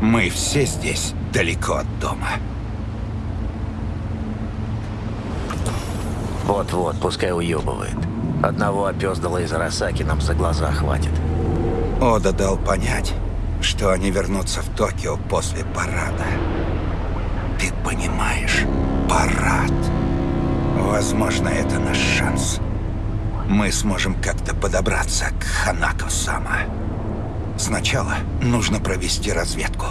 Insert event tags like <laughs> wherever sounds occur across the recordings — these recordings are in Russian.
Мы все здесь далеко от дома. Вот-вот, пускай уебывает. Одного опездала из Арасаки нам за глаза хватит. Ода дал понять, что они вернутся в Токио после парада. Ты понимаешь, парад. Возможно, это наш шанс. Мы сможем как-то подобраться к Ханако-сама. Сначала нужно провести разведку.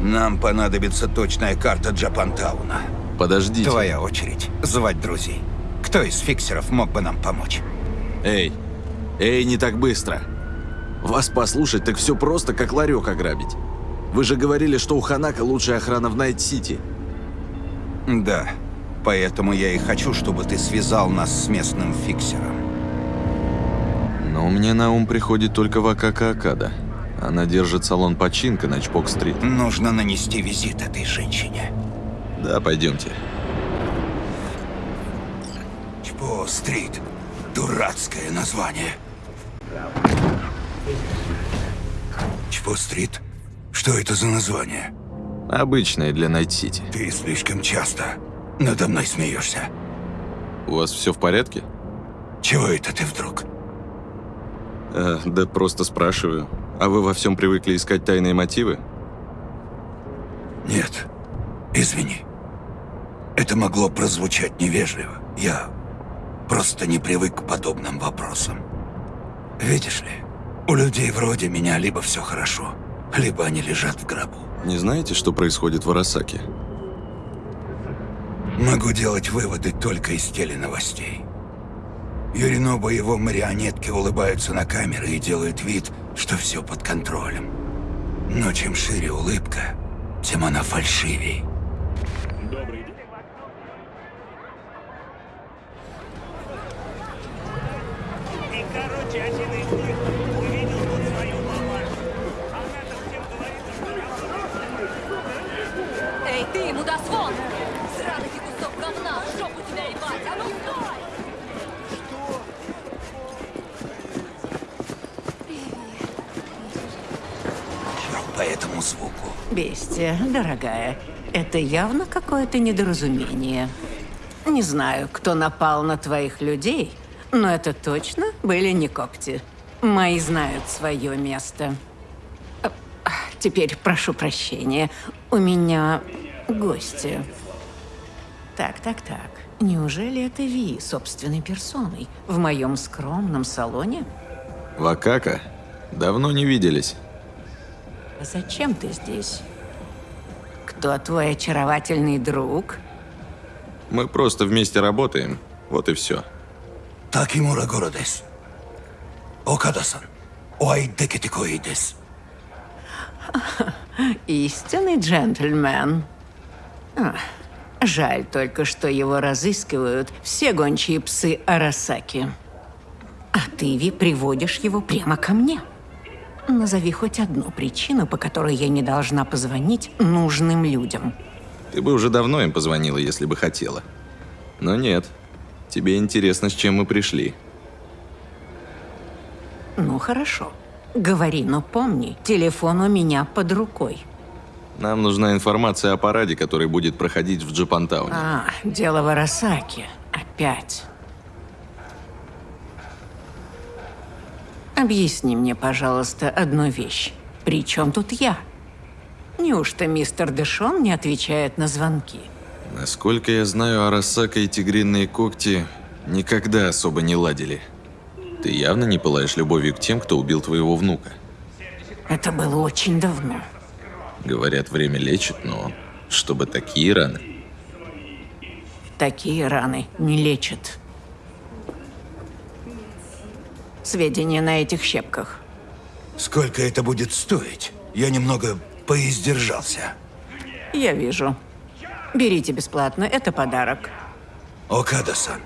Нам понадобится точная карта Джапантауна. Подождите. Твоя очередь. Звать друзей. Кто из фиксеров мог бы нам помочь? Эй, эй, не так быстро. Вас послушать, так все просто, как ларек ограбить. Вы же говорили, что у Ханако лучшая охрана в Найт-Сити. Да. Поэтому я и хочу, чтобы ты связал нас с местным фиксером. Но мне на ум приходит только Вакако Окада. Она держит салон пачинко на Чпок-стрит. Нужно нанести визит этой женщине. Да, пойдемте. Чпок-стрит. Дурацкое название. Чпок-стрит? Что это за название? Обычная для Найт-Сити. Ты слишком часто надо мной смеешься. У вас все в порядке? Чего это ты вдруг? Э, да просто спрашиваю. А вы во всем привыкли искать тайные мотивы? Нет. Извини. Это могло прозвучать невежливо. Я просто не привык к подобным вопросам. Видишь ли, у людей вроде меня либо все хорошо, либо они лежат в гробу. Не знаете, что происходит в Арасаке? Могу делать выводы только из теленовостей. Юриноба и его марионетки улыбаются на камеры и делают вид, что все под контролем. Но чем шире улыбка, тем она фальшивей. И, короче, один из Бестия, дорогая, это явно какое-то недоразумение. Не знаю, кто напал на твоих людей, но это точно были не когти. Мои знают свое место. А, Теперь прошу прощения, у меня гости. Так, так, так. Неужели это Ви собственной персоной в моем скромном салоне? Вакака? Давно не виделись. А Зачем ты здесь? Кто твой очаровательный друг? Мы просто вместе работаем. Вот и все. Такимура Горо дес. Окада-сан, ой декетикои дес. <laughs> Истинный джентльмен. А, жаль только, что его разыскивают все гончие псы Арасаки. А ты, Ви, приводишь его прямо ко мне. Назови хоть одну причину, по которой я не должна позвонить нужным людям. Ты бы уже давно им позвонила, если бы хотела. Но нет. Тебе интересно, с чем мы пришли. Ну, хорошо. Говори, но помни, телефон у меня под рукой. Нам нужна информация о параде, который будет проходить в Джапантауне. А, дело в Арасаке. Опять. Объясни мне, пожалуйста, одну вещь. При чем тут я? Неужто мистер Дэшон не отвечает на звонки? Насколько я знаю, Арасака и тигриные когти никогда особо не ладили. Ты явно не пылаешь любовью к тем, кто убил твоего внука. Это было очень давно. Говорят, время лечит, но чтобы такие раны. Такие раны не лечат. Сведения на этих щепках. Сколько это будет стоить? Я немного поиздержался. Я вижу. Берите бесплатно, это подарок. Окада-сан,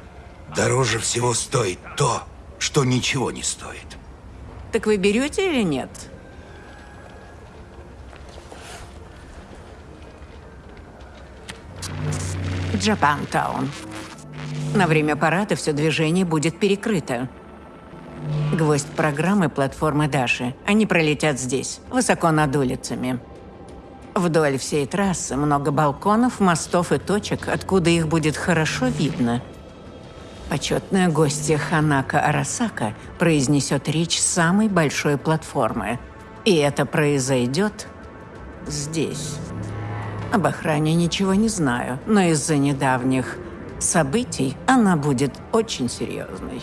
дороже всего стоит то, что ничего не стоит. Так вы берете или нет? Джапантаун. На время парада все движение будет перекрыто. Гвоздь программы платформы Даши. Они пролетят здесь, высоко над улицами. Вдоль всей трассы много балконов, мостов и точек, откуда их будет хорошо видно. Почетная гостья Ханака Арасака произнесет речь самой большой платформы. И это произойдет здесь. Об охране ничего не знаю, но из-за недавних событий она будет очень серьезной.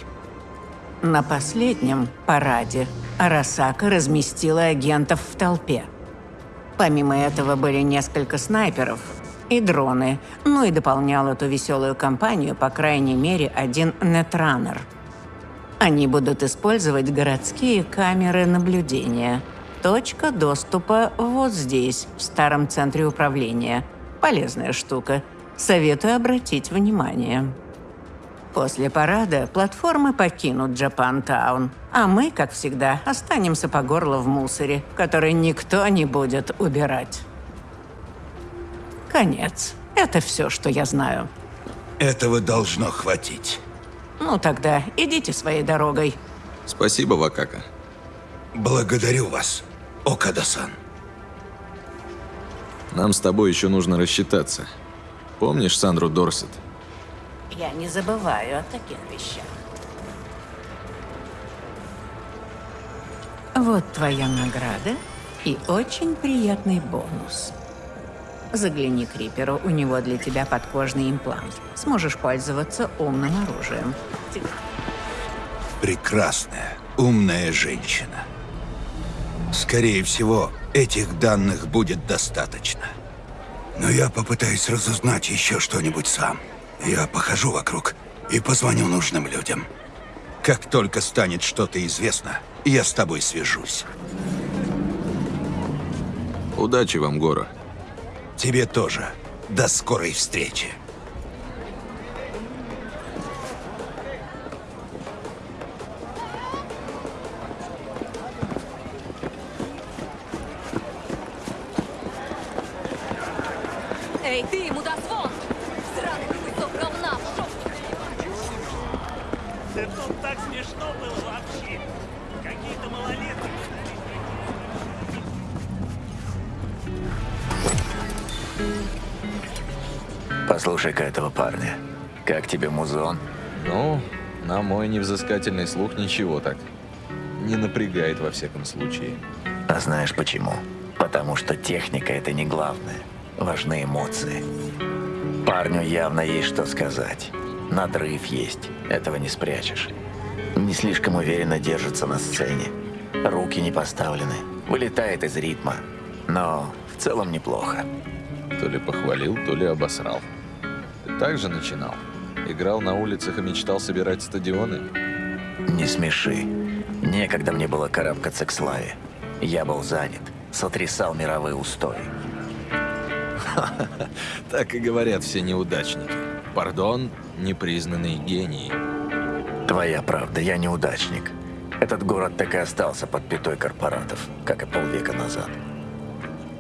На последнем параде Арасака разместила агентов в толпе. Помимо этого были несколько снайперов и дроны, ну и дополнял эту веселую компанию, по крайней мере, один нетранер. Они будут использовать городские камеры наблюдения. Точка доступа вот здесь, в старом центре управления. Полезная штука. Советую обратить внимание. После парада платформы покинут Джапантаун, а мы, как всегда, останемся по горло в мусоре, который никто не будет убирать. Конец. Это все, что я знаю. Этого должно хватить. Ну тогда идите своей дорогой. Спасибо, Вакака. Благодарю вас, Окада-сан. Нам с тобой еще нужно рассчитаться. Помнишь Сандру Дорсет? Я не забываю о таких вещах. Вот твоя награда и очень приятный бонус. Загляни к Риперу, у него для тебя подкожный имплант. Сможешь пользоваться умным оружием. Прекрасная, умная женщина. Скорее всего, этих данных будет достаточно. Но я попытаюсь разузнать еще что-нибудь сам. Я похожу вокруг и позвоню нужным людям. Как только станет что-то известно, я с тобой свяжусь. Удачи вам, Гора. Тебе тоже. До скорой встречи. На мой невзыскательный слух ничего так. Не напрягает во всяком случае. А знаешь почему? Потому что техника — это не главное. Важны эмоции. Парню явно есть что сказать. Надрыв есть, этого не спрячешь. Не слишком уверенно держится на сцене. Руки не поставлены, вылетает из ритма. Но в целом неплохо. То ли похвалил, то ли обосрал. Ты так же начинал? Играл на улицах и мечтал собирать стадионы? Не смеши. Некогда мне было карабкаться к славе. Я был занят, сотрясал мировые устои. <laughs> Так и говорят все неудачники. Пардон, непризнанные гении. Твоя правда, я неудачник. Этот город так и остался под пятой корпоратов, как и полвека назад.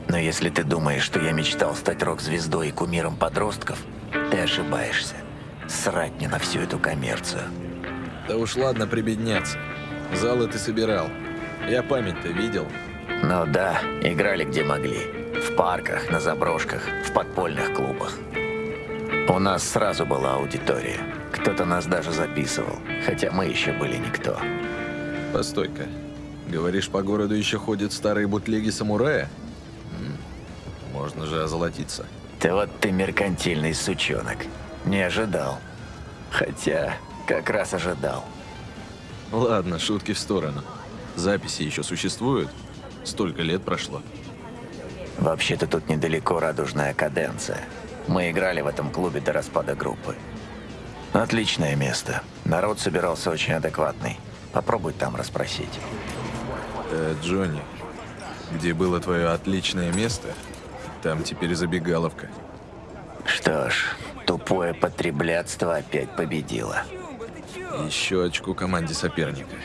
Но если ты думаешь, что я мечтал стать рок-звездой и кумиром подростков, ты ошибаешься. Срать мне на всю эту коммерцию. Да уж ладно прибедняться. Залы ты собирал. Я память-то видел. Ну да, играли где могли. В парках, на заброшках, в подпольных клубах. У нас сразу была аудитория. Кто-то нас даже записывал, хотя мы еще были никто. Постой-ка. Говоришь, по городу еще ходят старые бутлеги самурая? М, Можно же озолотиться. Ты вот ты меркантильный сучонок. Не ожидал. Хотя, как раз ожидал. Ладно, шутки в сторону. Записи еще существуют? Столько лет прошло. Вообще-то тут недалеко радужная каденция. Мы играли в этом клубе до распада группы. Отличное место. Народ собирался очень адекватный. Попробуй там расспросить. Э, Джонни, где было твое отличное место, там теперь забегаловка. Что ж, тупое потреблятство опять победило. Еще очку команде соперника.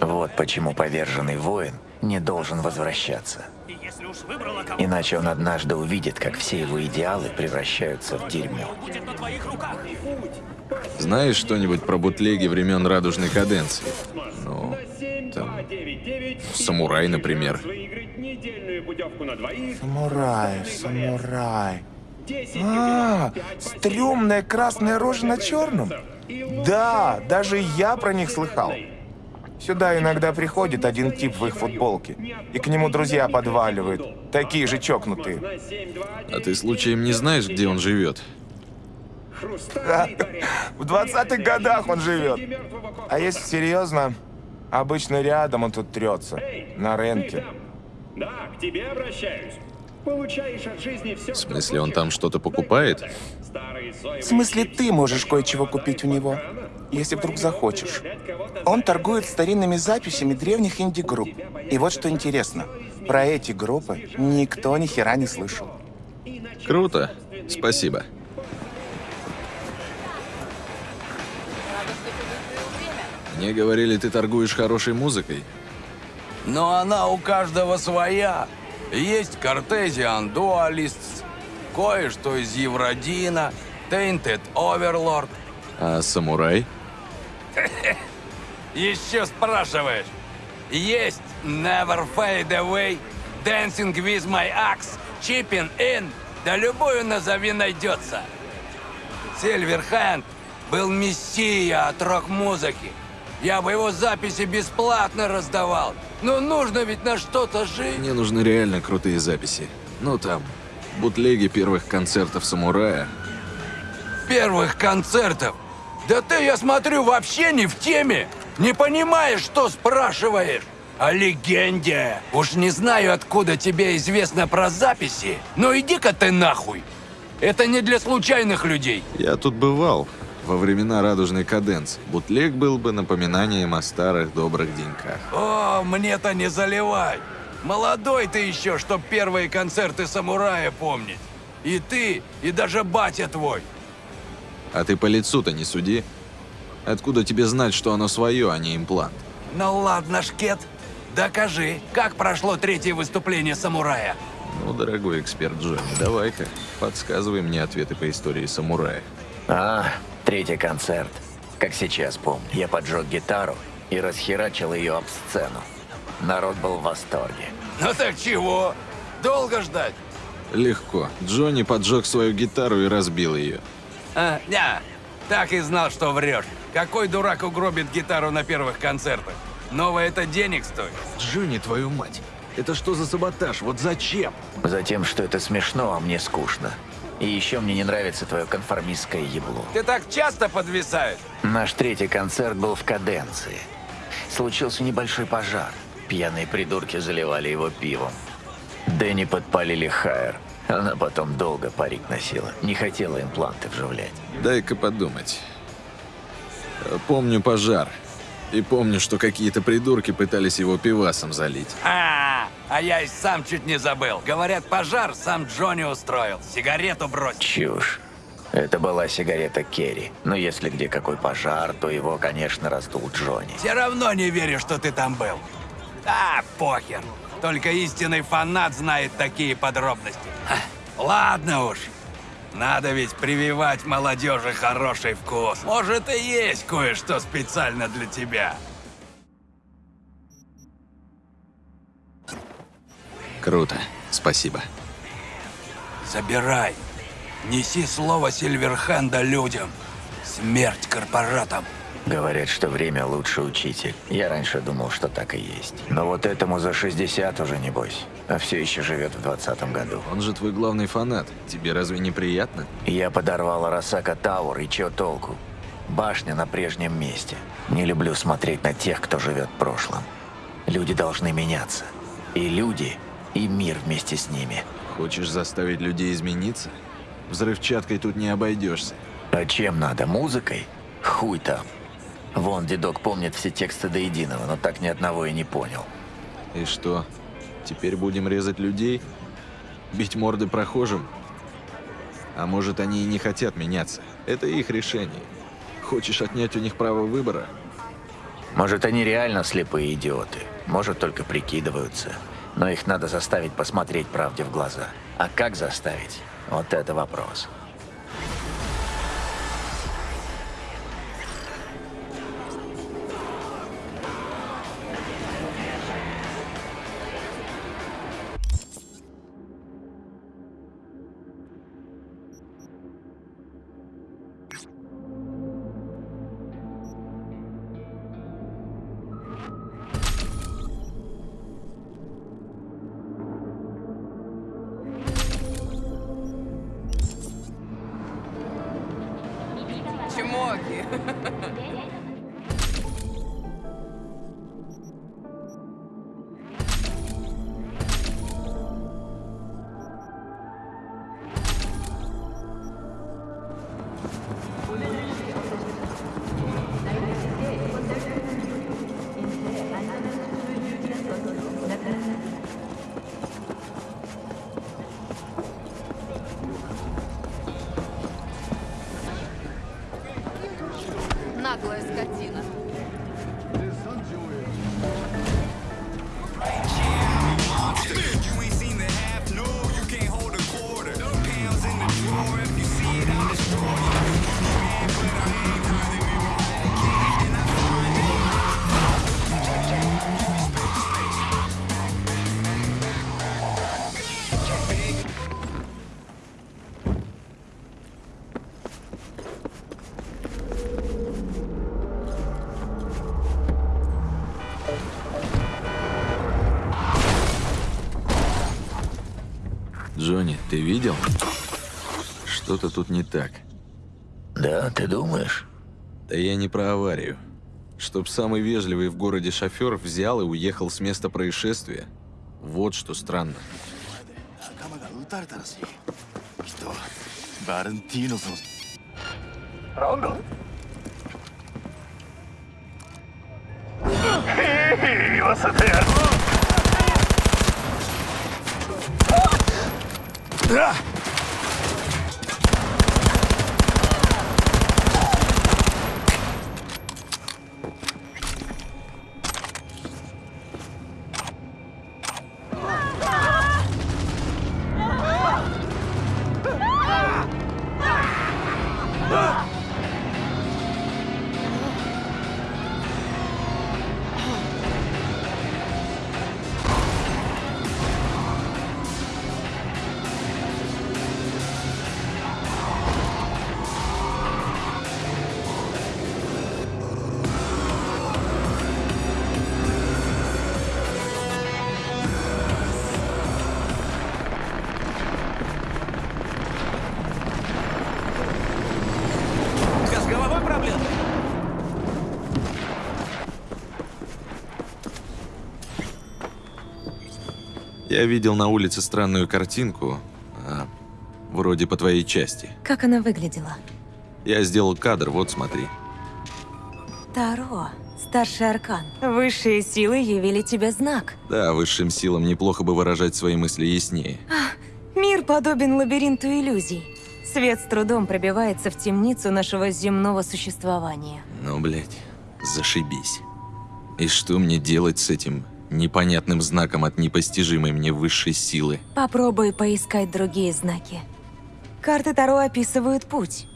Вот почему поверженный воин не должен возвращаться. Иначе он однажды увидит, как все его идеалы превращаются в дерьмо. будет на твоих руках. Знаешь что-нибудь про бутлеги времен радужной каденции? Ну, там... Самурай, например. Самурай, самурай. А, стрёмная красная рожа на черном? Да, даже я про них слыхал. Сюда иногда приходит один тип в их футболке, и к нему друзья подваливают, такие же чокнутые. А ты случаем не знаешь, где он живет? Да, <laughs> в 20-х годах он живет. А если серьезно, обычно рядом он тут трется, на рынке. Да, к тебе обращаюсь. Получаешь от жизни все, В смысле, он там что-то покупает? В смысле, ты можешь кое-чего купить у него, если вдруг захочешь. Он торгует старинными записями древних инди-групп. И вот что интересно, про эти группы никто ни хера не слышал. Круто. Спасибо. Мне говорили, ты торгуешь хорошей музыкой. Но она у каждого своя. Есть Cartesian Dualists, кое-что из Евродина, Tainted Overlord. А самурай? <coughs> Еще спрашиваешь? Есть Never Fade Away, Dancing with My Axe, Chipping In, да любую назови найдется. Сильверхенд был мессия от рок-музыки. Я бы его записи бесплатно раздавал. Но нужно ведь на что-то жить. Мне нужны реально крутые записи. Ну там, бутлеги первых концертов самурая. Первых концертов. Да ты, я смотрю, вообще не в теме. Не понимаешь, что спрашиваешь. О легенде. Уж не знаю, откуда тебе известно про записи, но иди-ка ты нахуй. Это не для случайных людей. Я тут бывал. Во времена радужной каденции. Бутлег был бы напоминанием о старых добрых деньках. О, мне-то не заливай. Молодой ты еще, чтоб первые концерты самурая помнить. И ты, и даже батя твой. А ты по лицу-то не суди. Откуда тебе знать, что оно свое, а не имплант? Ну ладно, Шкет, докажи, как прошло третье выступление самурая. Ну, дорогой эксперт Джонни, давай-ка, подсказывай мне ответы по истории самурая. А, третий концерт. Как сейчас помню, я поджег гитару и расхерачил ее об сцену. Народ был в восторге. Ну так чего? Долго ждать? Легко. Джонни поджег свою гитару и разбил ее. А, не, так и знал, что врешь. Какой дурак угробит гитару на первых концертах? Новое это денег стоит. Джонни, твою мать! Это что за саботаж? Вот зачем? Затем, что это смешно, а мне скучно. И еще мне не нравится твое конформистское ебло. Ты так часто подвисаешь? Наш третий концерт был в каденции. Случился небольшой пожар. Пьяные придурки заливали его пивом. Дэнни подпалили Хайер. Она потом долго парик носила. Не хотела импланты вживлять. Дай-ка подумать. Помню пожар. И помню, что какие-то придурки пытались его пивасом залить. А, а я и сам чуть не забыл. Говорят, пожар сам Джонни устроил. Сигарету бросил. Чушь. Это была сигарета Керри. Но если где какой пожар, то его, конечно, раздул Джонни. Все равно не верю, что ты там был. А, похер. Только истинный фанат знает такие подробности. Ха, Ладно уж. Надо ведь прививать молодежи хороший вкус. Может, и есть кое-что специально для тебя. Круто. Спасибо. Забирай. Неси слово Сильверхенда людям. Смерть корпоратам. Говорят, что время лучший учитель. Я раньше думал, что так и есть. Но вот этому за 60 уже небось. А все еще живет в 20 году. Он же твой главный фанат. Тебе разве не приятно? Я подорвал Арасака Тауэр, и чё толку? Башня на прежнем месте. Не люблю смотреть на тех, кто живет в прошлом. Люди должны меняться. И люди, и мир вместе с ними. Хочешь заставить людей измениться? Взрывчаткой тут не обойдешься. А чем надо? Музыкой? Хуй там. Вон, дедок помнит все тексты до единого, но так ни одного и не понял. И что? Теперь будем резать людей? Бить морды прохожим? А может, они и не хотят меняться? Это их решение. Хочешь отнять у них право выбора? Может, они реально слепые идиоты. Может, только прикидываются. Но их надо заставить посмотреть правде в глаза. А как заставить? Вот это вопрос. <laughs> Ты видел? Что-то тут не так. Да, ты думаешь? Да я не про аварию. Чтоб самый вежливый в городе шофер взял и уехал с места происшествия. Вот что странно. Hey. た Я видел на улице странную картинку, а, вроде по твоей части. Как она выглядела? Я сделал кадр, вот смотри. Таро, старший аркан. Высшие силы явили тебе знак. Да, высшим силам неплохо бы выражать свои мысли яснее. Мир подобен лабиринту иллюзий. Свет с трудом пробивается в темницу нашего земного существования. Ну, блядь, зашибись. И что мне делать с этим непонятным знаком от непостижимой мне высшей силы? Попробуй поискать другие знаки. Карты Таро описывают путь.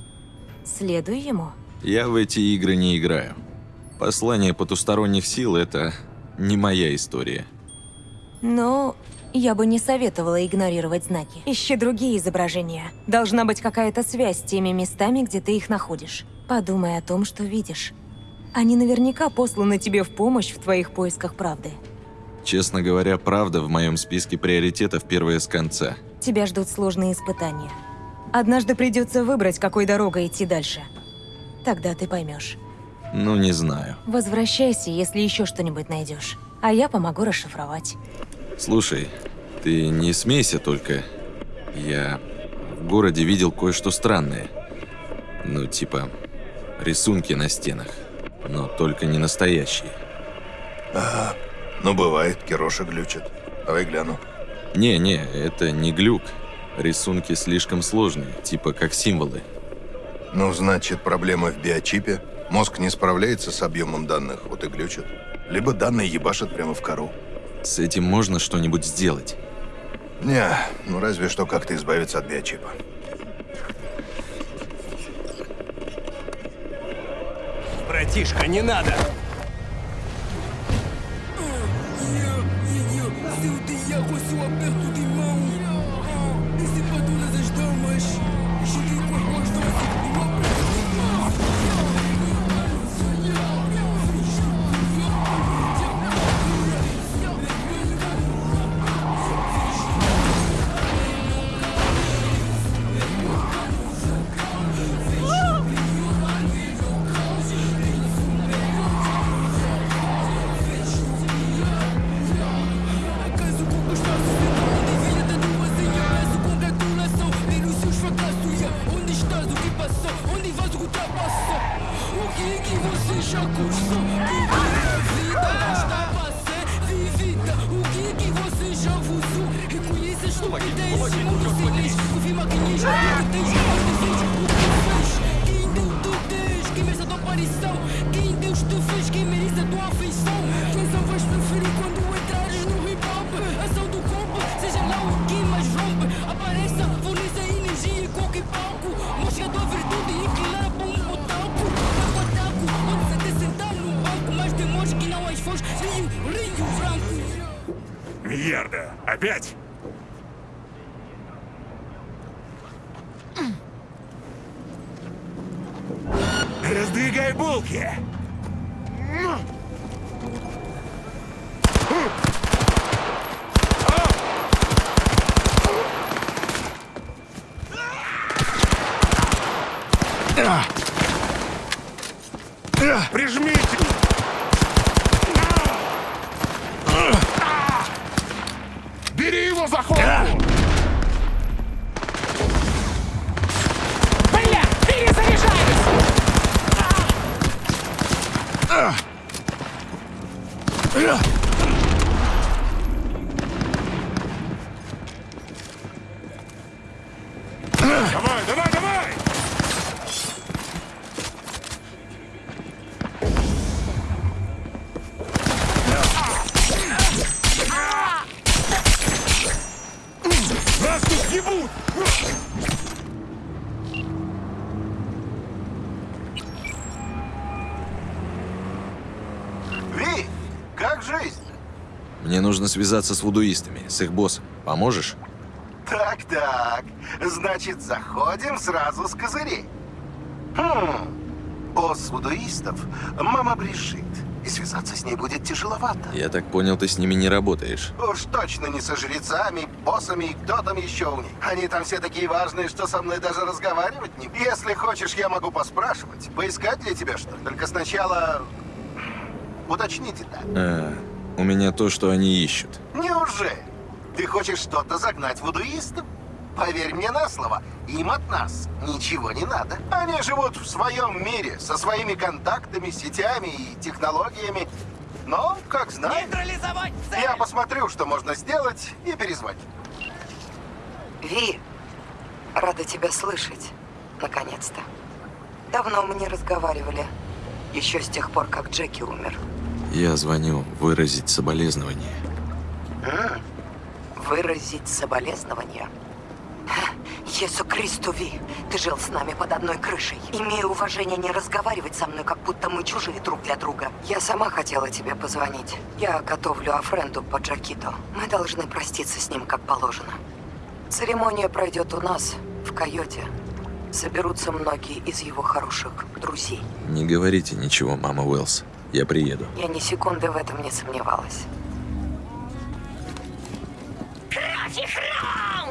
Следуй ему. Я в эти игры не играю. Послание потусторонних сил — это не моя история. Но я бы не советовала игнорировать знаки. Ищи другие изображения. Должна быть какая-то связь с теми местами, где ты их находишь. Подумай о том, что видишь. Они наверняка посланы тебе в помощь в твоих поисках правды. Честно говоря, правда в моем списке приоритетов первая с конца. Тебя ждут сложные испытания. Однажды придется выбрать, какой дорогой идти дальше. Тогда ты поймешь. Ну, не знаю. Возвращайся, если еще что-нибудь найдешь. А я помогу расшифровать. Слушай, ты не смейся только. Я в городе видел кое-что странное. Ну, типа, рисунки на стенах. Но только не настоящие. Ага. Ну, бывает, Кироша глючит. Давай гляну. Не-не, это не глюк. Рисунки слишком сложные, типа как символы. Ну, значит, проблема в биочипе. Мозг не справляется с объемом данных, вот и глючит. Либо данные ебашат прямо в кору. С этим можно что-нибудь сделать? Не, ну разве что как-то избавиться от биочипа. Братишка, не надо! you a bill. Нужно связаться с вудуистами, с их боссом. Поможешь? Так-так. Значит, заходим сразу с козырей. Хм. Босс вудуистов — мама Брижит. И связаться с ней будет тяжеловато. Я так понял, ты с ними не работаешь. Уж точно не со жрецами, боссами и кто там еще у них. Они там все такие важные, что со мной даже разговаривать не... Если хочешь, я могу поспрашивать. Поискать для тебя что? Только сначала... Уточните так. А, у меня то, что они ищут. Неужели? Ты хочешь что-то загнать вудуистам? Поверь мне на слово, им от нас ничего не надо. Они живут в своем мире, со своими контактами, сетями и технологиями. Но, как знаешь, Нейтрализовать цель! я посмотрю, что можно сделать, и перезвоню. Ви, рада тебя слышать. Наконец-то. Давно мы не разговаривали. Еще с тех пор, как Джеки умер. Я звоню выразить соболезнования. М, Выразить соболезнования. Ха, Иису Христу, Ви, ты жил с нами под одной крышей. Имея уважение не разговаривать со мной, как будто мы чужие друг для друга. Я сама хотела тебе позвонить. Я готовлю Афренду по Джакито. Мы должны проститься с ним, как положено. Церемония пройдет у нас, в Койоте. Соберутся многие из его хороших друзей. Не говорите ничего, мама Уэллс. Я приеду. Я ни секунды в этом не сомневалась. Кровь и храм!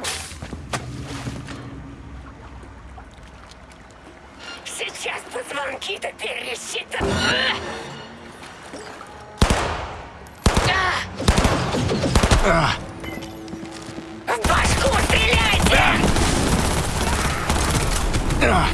Сейчас позвонки-то пересчитаю. В башку стреляйте! Да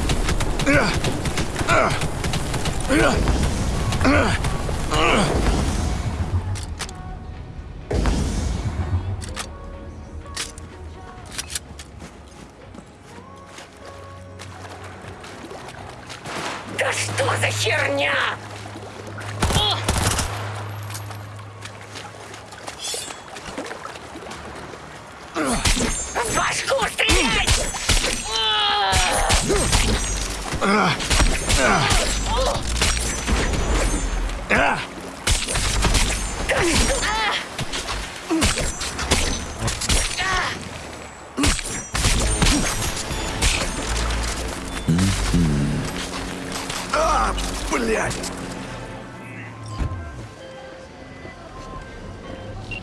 Блять!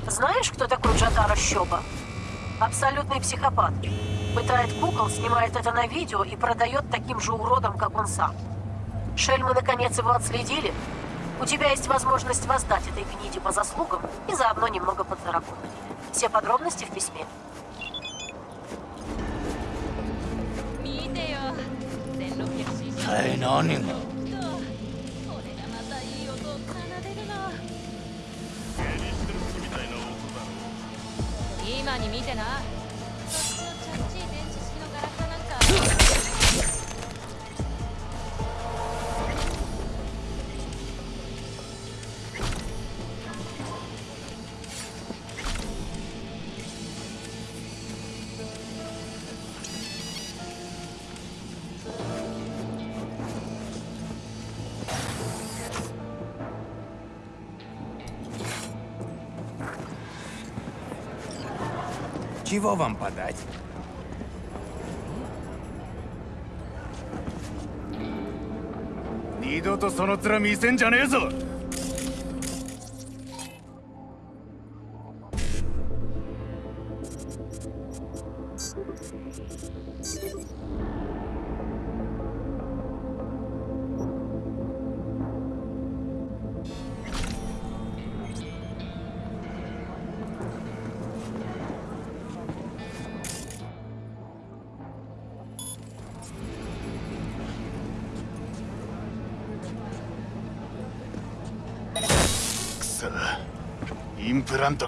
Знаешь, кто такой Джадара Щоба? Абсолютный психопат. Пытает кукол, снимает это на видео и продает таким же уродом, как он сам. Шельмы наконец его отследили. У тебя есть возможность воздать этой гниде по заслугам и заодно немного подзаработать. Все подробности в письме. Hey, no, no. じな Чего вам подать? Ксо. Имплант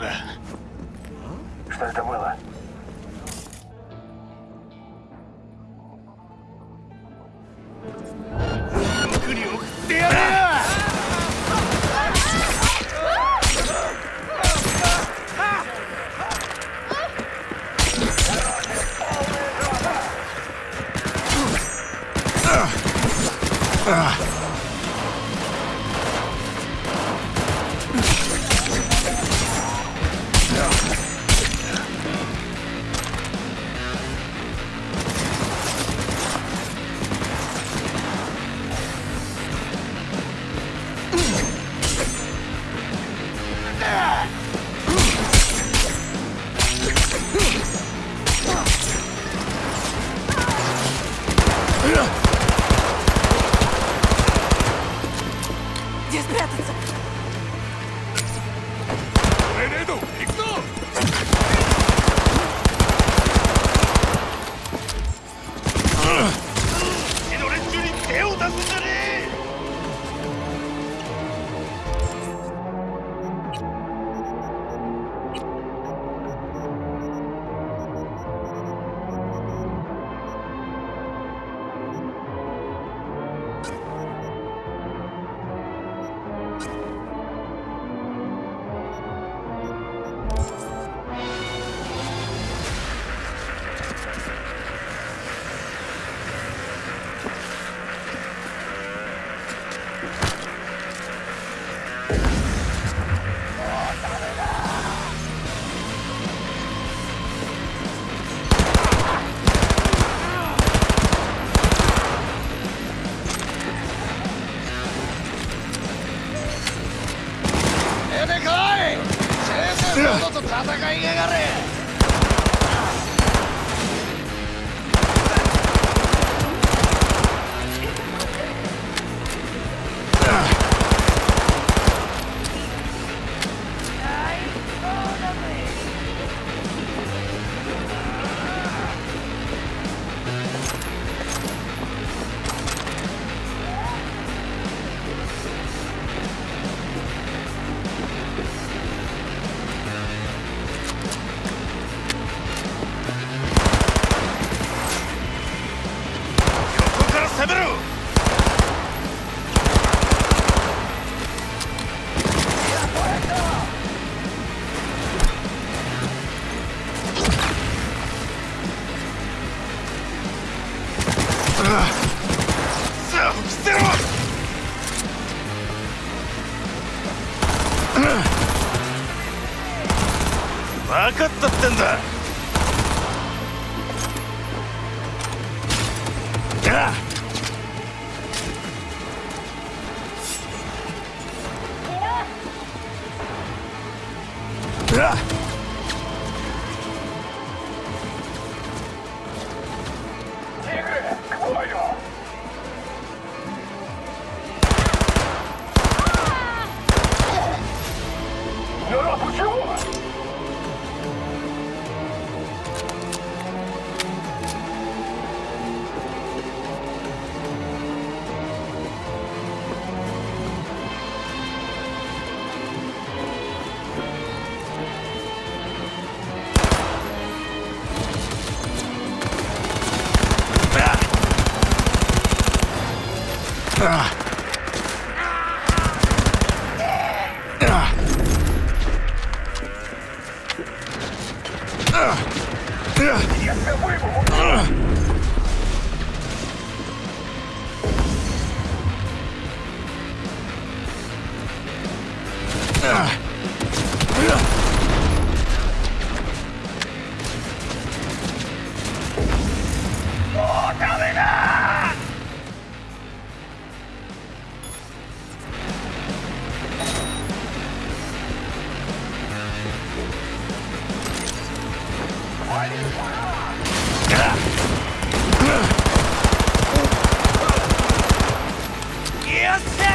Just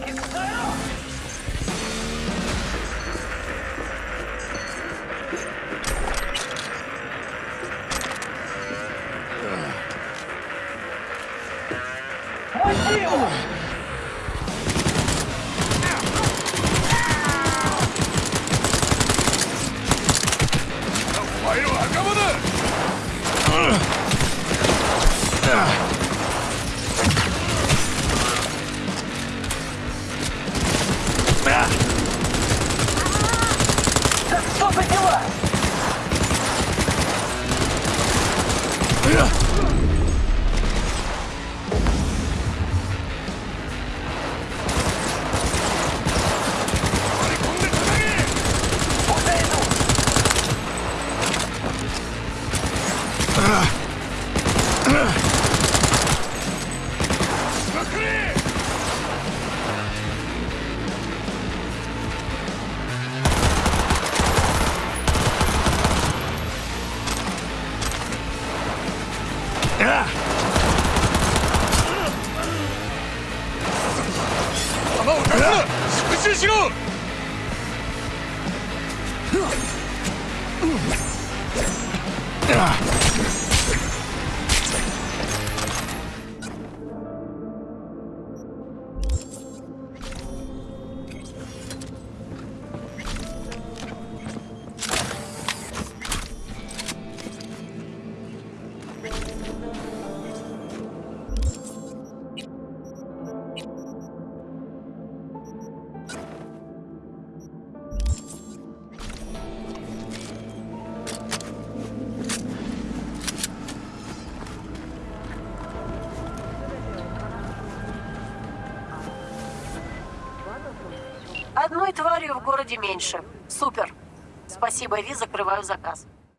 여기 있어요! Городе меньше. Супер. Спасибо, Ви, закрываю заказ.